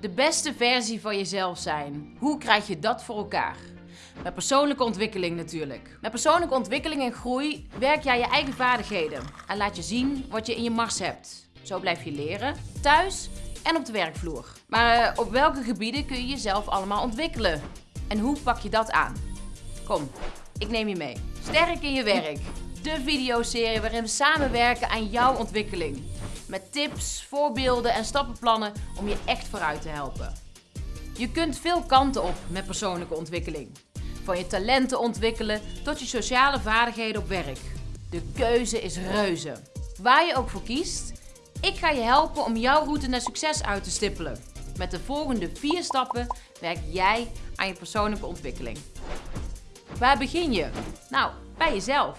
De beste versie van jezelf zijn. Hoe krijg je dat voor elkaar? Met persoonlijke ontwikkeling natuurlijk. Met persoonlijke ontwikkeling en groei werk jij je eigen vaardigheden en laat je zien wat je in je mars hebt. Zo blijf je leren, thuis en op de werkvloer. Maar eh, op welke gebieden kun je jezelf allemaal ontwikkelen? En hoe pak je dat aan? Kom, ik neem je mee. Sterk in je werk. De videoserie waarin we samenwerken aan jouw ontwikkeling. Met tips, voorbeelden en stappenplannen om je echt vooruit te helpen. Je kunt veel kanten op met persoonlijke ontwikkeling. Van je talenten ontwikkelen tot je sociale vaardigheden op werk. De keuze is reuze. Waar je ook voor kiest, ik ga je helpen om jouw route naar succes uit te stippelen. Met de volgende vier stappen werk jij aan je persoonlijke ontwikkeling. Waar begin je? Nou, bij jezelf.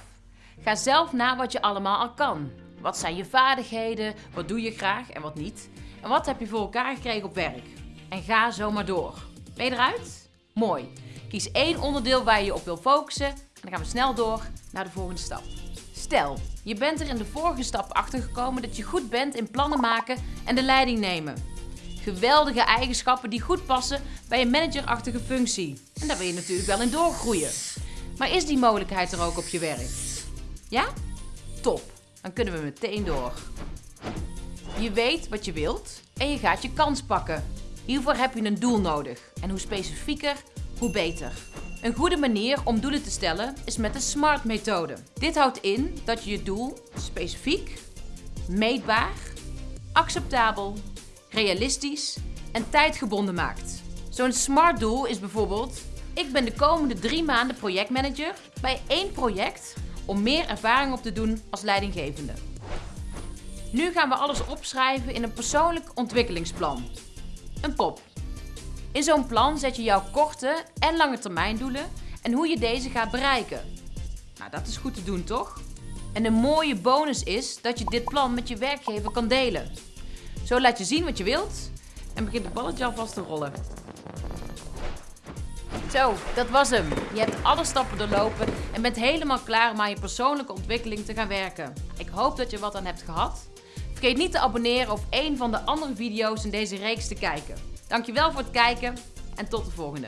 Ga zelf na wat je allemaal al kan. Wat zijn je vaardigheden? Wat doe je graag en wat niet? En wat heb je voor elkaar gekregen op werk? En ga zo maar door. Ben je eruit? Mooi. Kies één onderdeel waar je je op wil focussen en dan gaan we snel door naar de volgende stap. Stel, je bent er in de vorige stap achter gekomen dat je goed bent in plannen maken en de leiding nemen. Geweldige eigenschappen die goed passen bij een managerachtige functie. En daar wil je natuurlijk wel in doorgroeien. Maar is die mogelijkheid er ook op je werk? Ja? Top. Dan kunnen we meteen door. Je weet wat je wilt en je gaat je kans pakken. Hiervoor heb je een doel nodig. En hoe specifieker, hoe beter. Een goede manier om doelen te stellen is met de SMART-methode. Dit houdt in dat je je doel specifiek, meetbaar, acceptabel, realistisch en tijdgebonden maakt. Zo'n SMART-doel is bijvoorbeeld: ik ben de komende drie maanden projectmanager bij één project om meer ervaring op te doen als leidinggevende. Nu gaan we alles opschrijven in een persoonlijk ontwikkelingsplan. Een POP. In zo'n plan zet je jouw korte en lange termijn doelen en hoe je deze gaat bereiken. Nou, dat is goed te doen, toch? En een mooie bonus is dat je dit plan met je werkgever kan delen. Zo laat je zien wat je wilt en begint het balletje alvast te rollen. Zo, dat was hem. Je hebt alle stappen doorlopen en bent helemaal klaar om aan je persoonlijke ontwikkeling te gaan werken. Ik hoop dat je wat aan hebt gehad. Vergeet niet te abonneren of een van de andere video's in deze reeks te kijken. Dankjewel voor het kijken en tot de volgende.